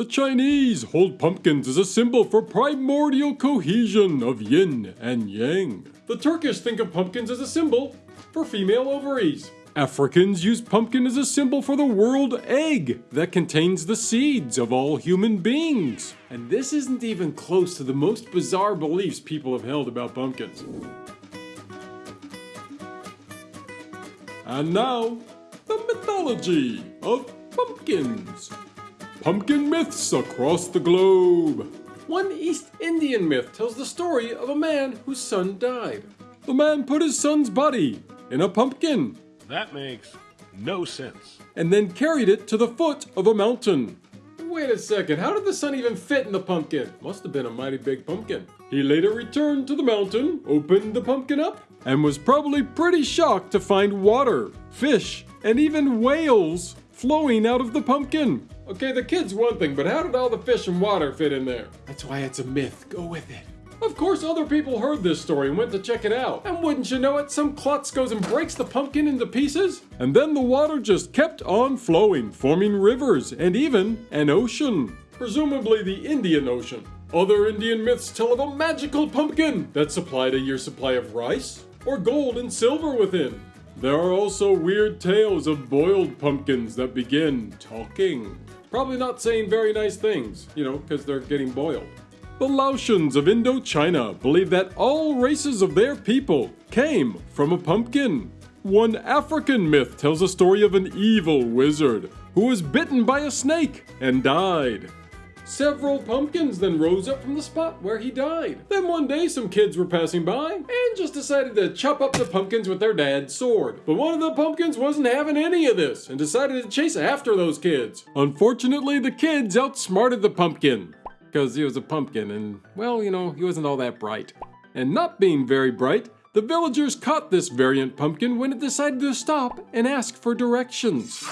The Chinese hold pumpkins as a symbol for primordial cohesion of yin and yang. The Turkish think of pumpkins as a symbol for female ovaries. Africans use pumpkin as a symbol for the world egg that contains the seeds of all human beings. And this isn't even close to the most bizarre beliefs people have held about pumpkins. And now, the mythology of pumpkins. Pumpkin myths across the globe. One East Indian myth tells the story of a man whose son died. The man put his son's body in a pumpkin That makes no sense. and then carried it to the foot of a mountain. Wait a second, how did the son even fit in the pumpkin? Must have been a mighty big pumpkin. He later returned to the mountain, opened the pumpkin up, and was probably pretty shocked to find water, fish, and even whales flowing out of the pumpkin. Okay, the kid's one thing, but how did all the fish and water fit in there? That's why it's a myth. Go with it. Of course, other people heard this story and went to check it out. And wouldn't you know it, some klutz goes and breaks the pumpkin into pieces. And then the water just kept on flowing, forming rivers and even an ocean. Presumably the Indian Ocean. Other Indian myths tell of a magical pumpkin that supplied a year's supply of rice or gold and silver within. There are also weird tales of boiled pumpkins that begin talking. Probably not saying very nice things, you know, because they're getting boiled. The Laotians of Indochina believe that all races of their people came from a pumpkin. One African myth tells a story of an evil wizard who was bitten by a snake and died. Several pumpkins then rose up from the spot where he died. Then one day some kids were passing by and just decided to chop up the pumpkins with their dad's sword. But one of the pumpkins wasn't having any of this and decided to chase after those kids. Unfortunately, the kids outsmarted the pumpkin because he was a pumpkin and, well, you know, he wasn't all that bright. And not being very bright, the villagers caught this variant pumpkin when it decided to stop and ask for directions.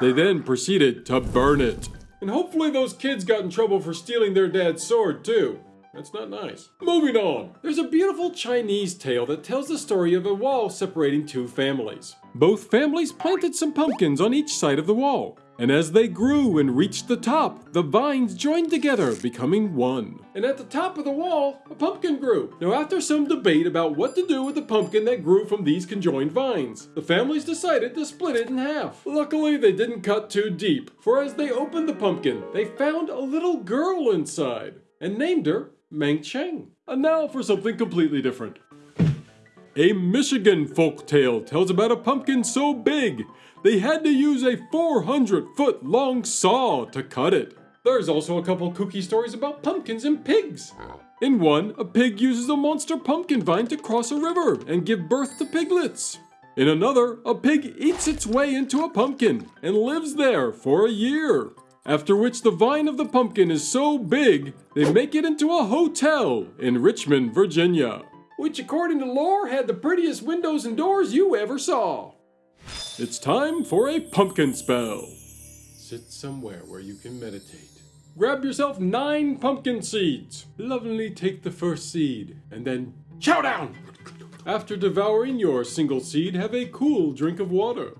They then proceeded to burn it. And hopefully those kids got in trouble for stealing their dad's sword too. That's not nice. Moving on. There's a beautiful Chinese tale that tells the story of a wall separating two families. Both families planted some pumpkins on each side of the wall. And as they grew and reached the top, the vines joined together, becoming one. And at the top of the wall, a pumpkin grew. Now, after some debate about what to do with the pumpkin that grew from these conjoined vines, the families decided to split it in half. Luckily, they didn't cut too deep, for as they opened the pumpkin, they found a little girl inside and named her Meng Cheng. And now for something completely different. A Michigan folktale tells about a pumpkin so big they had to use a 400 foot long saw to cut it. There's also a couple kooky stories about pumpkins and pigs. In one, a pig uses a monster pumpkin vine to cross a river and give birth to piglets. In another, a pig eats its way into a pumpkin and lives there for a year. After which the vine of the pumpkin is so big, they make it into a hotel in Richmond, Virginia. Which, according to lore, had the prettiest windows and doors you ever saw. It's time for a pumpkin spell. Sit somewhere where you can meditate. Grab yourself nine pumpkin seeds. Lovingly take the first seed and then chow down. After devouring your single seed, have a cool drink of water.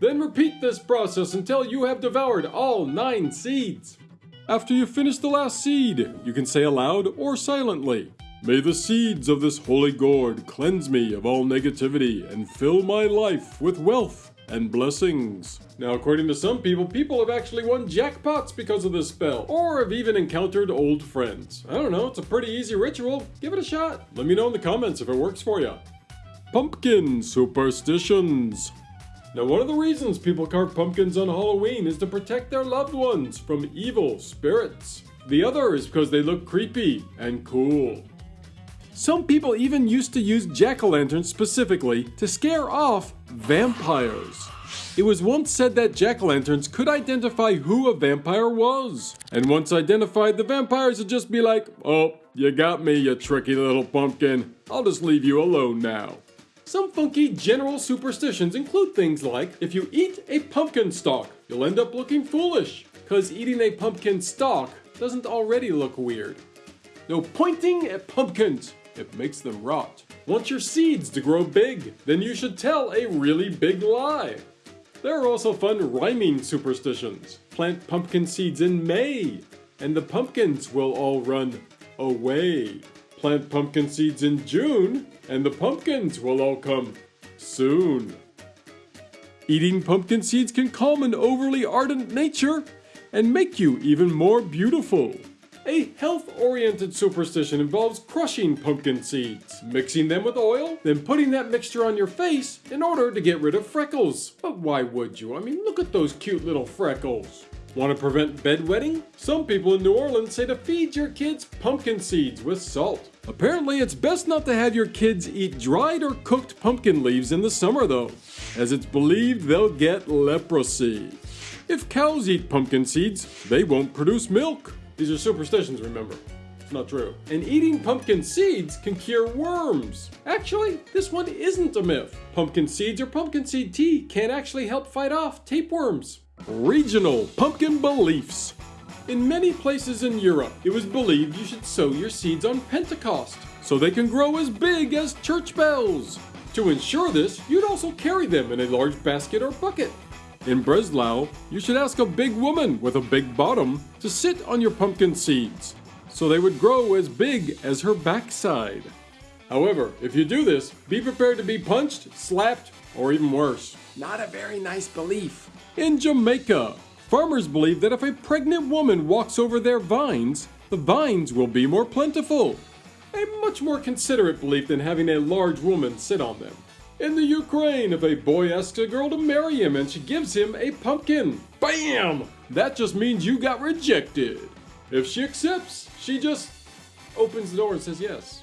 Then repeat this process until you have devoured all nine seeds. After you finish the last seed, you can say aloud or silently, May the seeds of this holy gourd cleanse me of all negativity and fill my life with wealth and blessings. Now, according to some people, people have actually won jackpots because of this spell, or have even encountered old friends. I don't know, it's a pretty easy ritual. Give it a shot. Let me know in the comments if it works for you. Pumpkin superstitions. Now, one of the reasons people carve pumpkins on Halloween is to protect their loved ones from evil spirits. The other is because they look creepy and cool. Some people even used to use jack-o'-lanterns specifically to scare off vampires. It was once said that jack-o'-lanterns could identify who a vampire was. And once identified, the vampires would just be like, oh, you got me, you tricky little pumpkin. I'll just leave you alone now. Some funky general superstitions include things like if you eat a pumpkin stalk, you'll end up looking foolish, because eating a pumpkin stalk doesn't already look weird. No pointing at pumpkins, it makes them rot. Want your seeds to grow big, then you should tell a really big lie. There are also fun rhyming superstitions. plant pumpkin seeds in May, and the pumpkins will all run away. Plant pumpkin seeds in June, and the pumpkins will all come soon. Eating pumpkin seeds can calm an overly ardent nature and make you even more beautiful. A health-oriented superstition involves crushing pumpkin seeds, mixing them with oil, then putting that mixture on your face in order to get rid of freckles. But why would you? I mean, look at those cute little freckles. Want to prevent bedwetting? Some people in New Orleans say to feed your kids pumpkin seeds with salt. Apparently, it's best not to have your kids eat dried or cooked pumpkin leaves in the summer though, as it's believed they'll get leprosy. If cows eat pumpkin seeds, they won't produce milk. These are superstitions, remember. It's not true. And eating pumpkin seeds can cure worms. Actually, this one isn't a myth. Pumpkin seeds or pumpkin seed tea can actually help fight off tapeworms. Regional pumpkin beliefs. In many places in Europe, it was believed you should sow your seeds on Pentecost so they can grow as big as church bells. To ensure this, you'd also carry them in a large basket or bucket. In Breslau, you should ask a big woman with a big bottom to sit on your pumpkin seeds so they would grow as big as her backside. However, if you do this, be prepared to be punched, slapped, or even worse. Not a very nice belief. In Jamaica, farmers believe that if a pregnant woman walks over their vines, the vines will be more plentiful. A much more considerate belief than having a large woman sit on them. In the Ukraine, if a boy asks a girl to marry him and she gives him a pumpkin, BAM! That just means you got rejected. If she accepts, she just opens the door and says yes.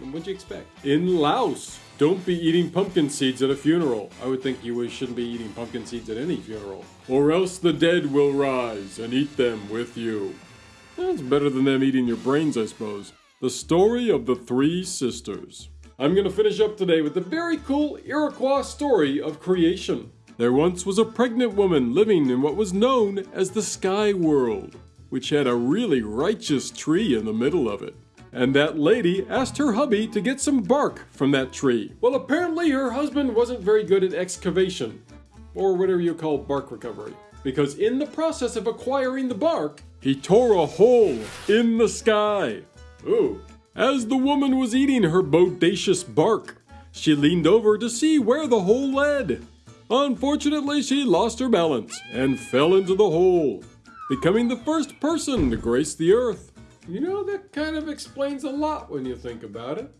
What'd you expect? In Laos, don't be eating pumpkin seeds at a funeral. I would think you shouldn't be eating pumpkin seeds at any funeral. Or else the dead will rise and eat them with you. That's better than them eating your brains, I suppose. The story of the three sisters. I'm gonna finish up today with the very cool Iroquois story of creation. There once was a pregnant woman living in what was known as the Sky World, which had a really righteous tree in the middle of it. And that lady asked her hubby to get some bark from that tree. Well, apparently her husband wasn't very good at excavation, or whatever you call bark recovery. Because in the process of acquiring the bark, he tore a hole in the sky. Ooh. As the woman was eating her bodacious bark, she leaned over to see where the hole led. Unfortunately, she lost her balance and fell into the hole, becoming the first person to grace the earth. You know, that kind of explains a lot when you think about it.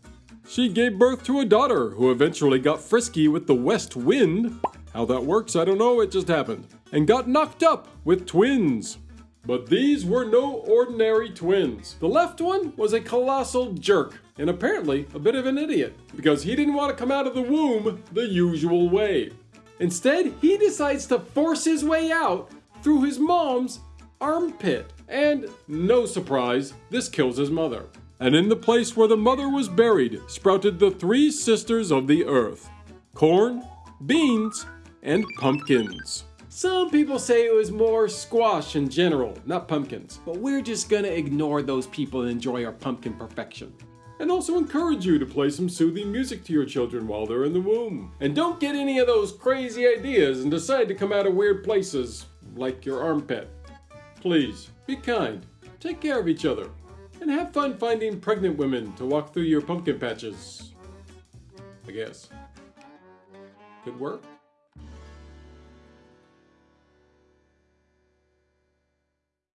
She gave birth to a daughter who eventually got frisky with the west wind. How that works, I don't know, it just happened. And got knocked up with twins. But these were no ordinary twins. The left one was a colossal jerk, and apparently a bit of an idiot, because he didn't want to come out of the womb the usual way. Instead, he decides to force his way out through his mom's armpit. And no surprise, this kills his mother. And in the place where the mother was buried sprouted the three sisters of the earth corn, beans, and pumpkins. Some people say it was more squash in general, not pumpkins. But we're just gonna ignore those people and enjoy our pumpkin perfection. And also encourage you to play some soothing music to your children while they're in the womb. And don't get any of those crazy ideas and decide to come out of weird places, like your armpit. Please, be kind, take care of each other, and have fun finding pregnant women to walk through your pumpkin patches. I guess. Could work.